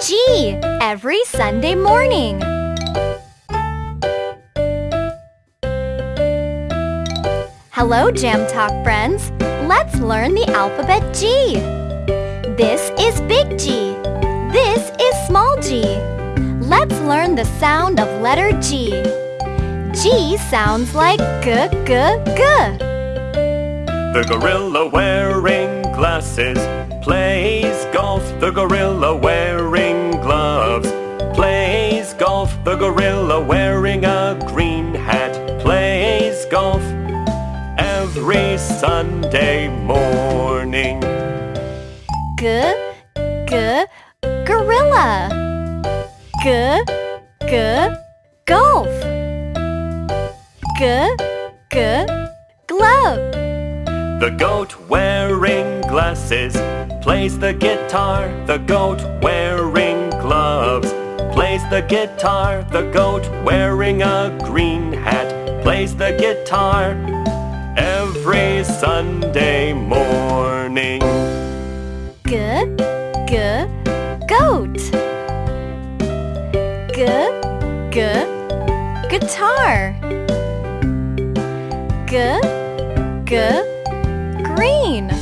G every Sunday morning. Hello, Jam Talk friends. Let's learn the alphabet G. This is big G. This is small g. Let's learn the sound of letter G. G sounds like g, g, g. The gorilla wearing glasses plays golf. The gorilla wearing a green hat plays golf every Sunday morning. G, g, gorilla. G, g, golf. G, g, glove. The goat wearing glasses plays the guitar. The goat wearing gloves plays the guitar. The goat wearing a green hat plays the guitar every Sunday morning. G, g, goat. G, g, guitar. G, g, green.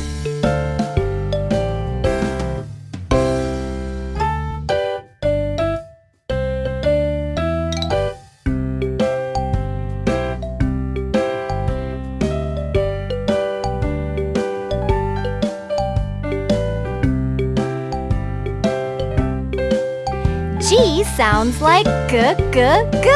G sounds like g, g, g.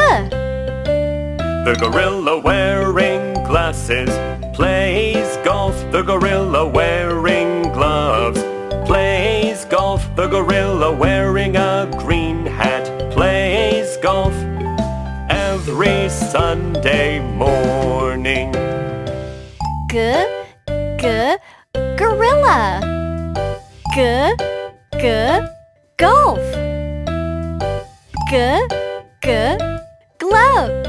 The gorilla wearing glasses plays golf. The gorilla wearing gloves plays golf. The gorilla wearing a green hat plays golf every Sunday morning. G, g, gorilla. G, g, golf. G, g, glove.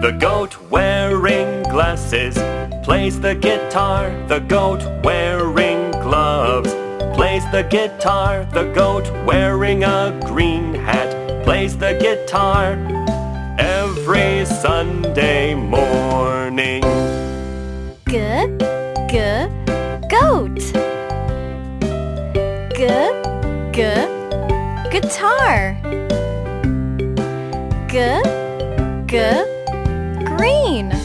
The goat wearing glasses plays the guitar. The goat wearing gloves plays the guitar. The goat wearing a green hat plays the guitar every Sunday morning. G, g, goat. G, g, guitar. G, g, green.